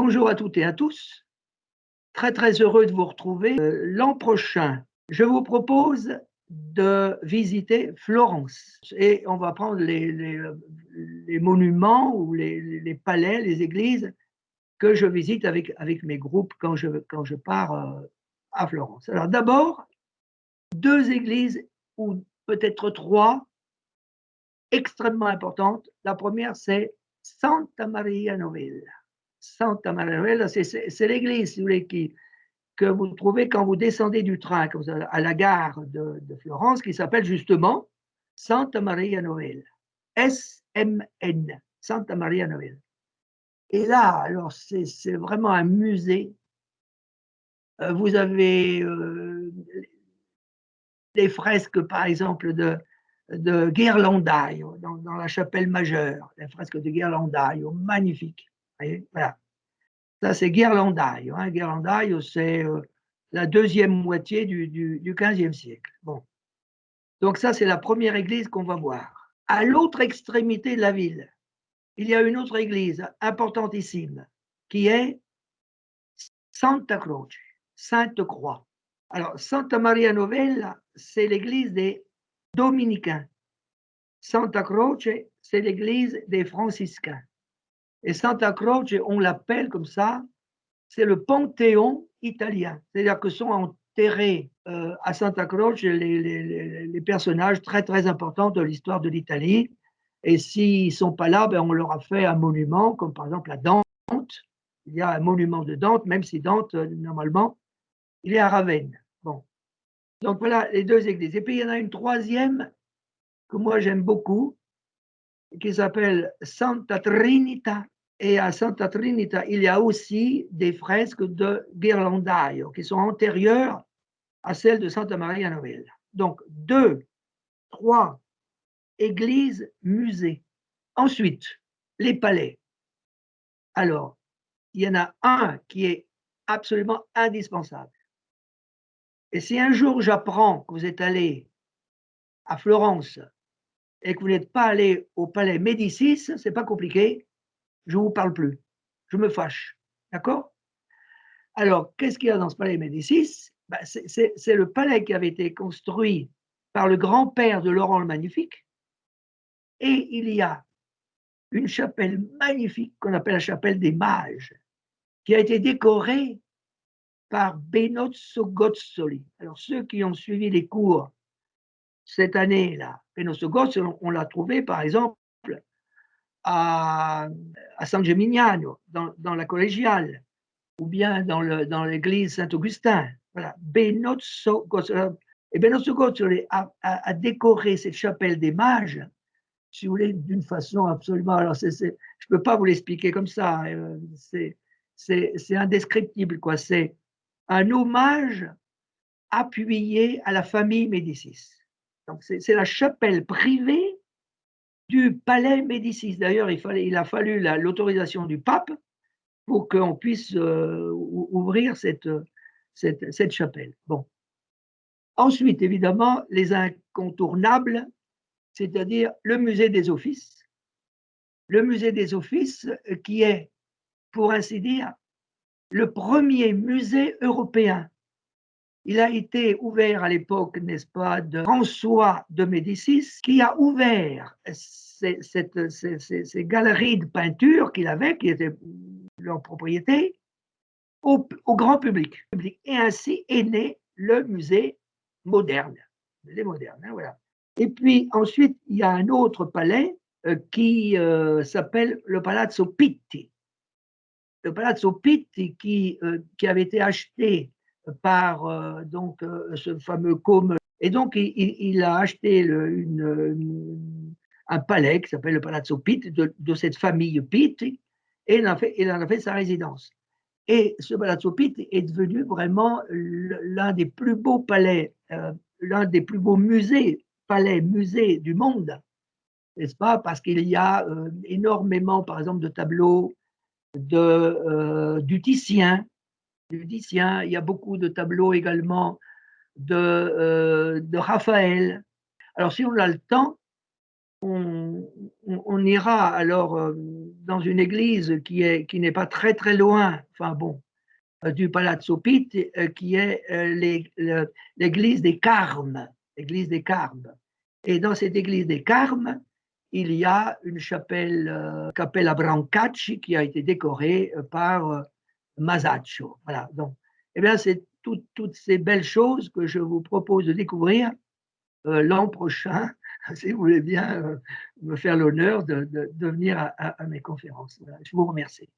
Bonjour à toutes et à tous. Très très heureux de vous retrouver. Euh, l'an prochain, je vous propose de visiter Florence et on va prendre les, monuments ou les, les, palais, les églises que je visite avec, avec mes groupes quand je, quand je pars euh, à Florence. Alors d'abord, deux églises ou peut-être trois extrêmement importantes. La première, c'est Santa Maria Novella. Santa Maria Novella, c'est l'église que vous trouvez quand vous descendez du train à la gare de, Florence, qui s'appelle justement Santa Maria Novella. S-M-N, Santa Maria Novella. Et là, alors c'est vraiment un musée. Euh, vous avez euh, les fresques, par exemple, de, de dans, la chapelle majeure, les fresques de Ghirlandaio, magnifiques. Voilà. Ça, c'est Ghirlandaio. Hein. C'est euh, la deuxième moitié du, du, du 15e siècle. Bon. Donc ça, c'est la première église qu'on va voir. À l'autre extrémité de la ville, il y a une autre église importantissime qui est Santa Croce, Sainte Croix. Alors, Santa Maria Novella, c'est l'église des dominicains. Santa Croce, c'est l'église des franciscains. Et Santa Croce, on l'appelle comme ça, c'est le panthéon italien. C'est-à-dire que sont enterrés euh, à Santa Croce les, personnages très très importants de l'histoire de l'Italie. Et s'ils ne sont pas là, ben on leur a fait un monument, comme par exemple la Dante. Il y a un monument de Dante, même si Dante, euh, normalement, il est à Ravenne. Bon. Donc voilà les deux églises. Et puis il y en a une troisième que moi j'aime beaucoup, qui s'appelle Santa Trinita. Et à Santa Trinita, il y a aussi des fresques de Ghirlandaio qui sont antérieures à celles de Santa Maria Novella. Donc, deux, trois églises, musées. Ensuite, les palais. Alors, il y en a un qui est absolument indispensable. Et si un jour j'apprends que vous êtes allé à Florence et que vous n'êtes pas allé au palais Médicis, c'est pas compliqué, je ne vous parle plus. Je me fâche. D'accord? Alors, qu'est-ce qu'il y a dans ce palais Médicis? Ben, C'est le palais qui avait été construit par le grand-père de Laurent le Magnifique. Et il y a une chapelle magnifique qu'on appelle la chapelle des mages, qui a été décorée par Benozzo Gozzoli. Alors, ceux qui ont suivi les cours cette année-là, Gozzoli, on l'a trouvé, par exemple, à, à San Gimignano, dans, la collégiale, ou bien dans l'église Saint-Augustin. Voilà, Gozzoli. Et a, décoré cette chapelle des mages, si vous voulez, d'une façon absolument. Alors, je ne peux pas vous l'expliquer comme ça, euh, c'est indescriptible, quoi. C'est un hommage appuyé à la famille Médicis. C'est la chapelle privée du palais Médicis. D'ailleurs, il, a fallu l'autorisation du pape pour qu'on puisse euh, ouvrir cette, chapelle. Ensuite, évidemment, les incontournables, c'est-à-dire le musée des offices. Le musée des offices euh, qui est, pour ainsi dire, le premier musée européen. Il a été ouvert à l'époque, n'est-ce pas, de François de Médicis, qui a ouvert ces, galeries de peinture qu'il avait, qui étaient leur propriété, au, grand public. Et ainsi est né le musée moderne. musée moderne, hein, voilà. Et puis ensuite, il y a un autre palais euh, qui euh, s'appelle le Palazzo Pitti le Palazzo Pitti qui, euh, qui avait été acheté par euh, donc, euh, ce fameux Côme. Et donc, il, a acheté un palais qui s'appelle le Palazzo Pitti de, cette famille Pitti et il en, a fait, sa résidence. Et ce Palazzo Pitti est devenu vraiment l'un des plus beaux palais, l'un des plus beaux musées, palais, musées du monde, n'est-ce pas? Parce qu'il y a énormément, par exemple, de tableaux de, euh, du Titien. Du. Il y a beaucoup de tableaux également de, euh, de Raphaël. Alors, si on a le temps, on, ira alors euh, dans une église qui est qui n'est pas très très loin, enfin bon, euh, du Palazzo Pitti, qui est l'église des Carmes, l'église des Carmes. Et dans cette église des Carmes, il y a une chapelle, Cappella Brancacci, qui a été décorée par Masaccio. Voilà. Donc, eh bien, c'est toutes ces belles choses que je vous propose de découvrir l'an prochain si vous voulez bien euh, me faire l'honneur de, venir à, mes conférences. je vous remercie.